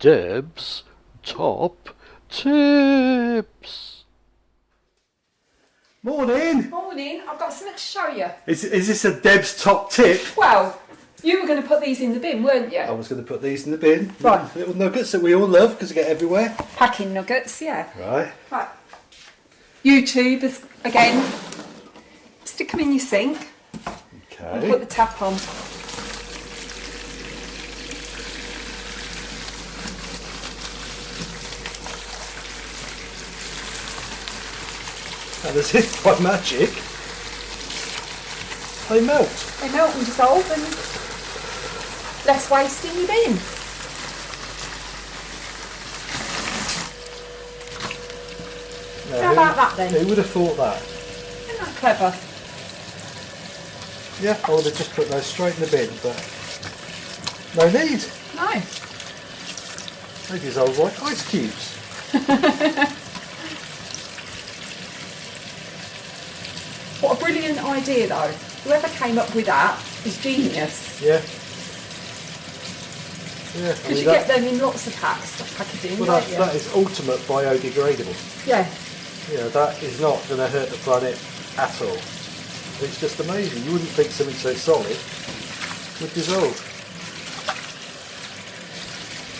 Deb's top tips. Morning. Morning, I've got something to show you. Is, is this a Deb's top tip? Well, you were going to put these in the bin, weren't you? I was going to put these in the bin. Right. Little nuggets that we all love because they get everywhere. Packing nuggets, yeah. Right. Right. YouTube is, again, stick them in your sink and put the tap on. And as if by magic, they melt. They melt and dissolve and less waste in your bin. Now, How who- about that then? Who would have thought that? Isn't that clever? Yeah, I would have just put those straight in the bin, but no need. No. They dissolve like ice cubes. What a brilliant idea though. Whoever came up with that is genius. Yeah. Yeah, I Because mean, you get them in lots of packs, packaging, well, you? that is ultimate biodegradable. Yeah. You know, that is not going to hurt the planet at all. It's just amazing. You wouldn't think something so solid would dissolve.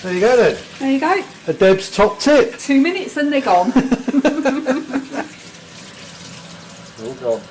There you go then. There you go. A Deb's top tip. Two minutes and they're gone. All gone.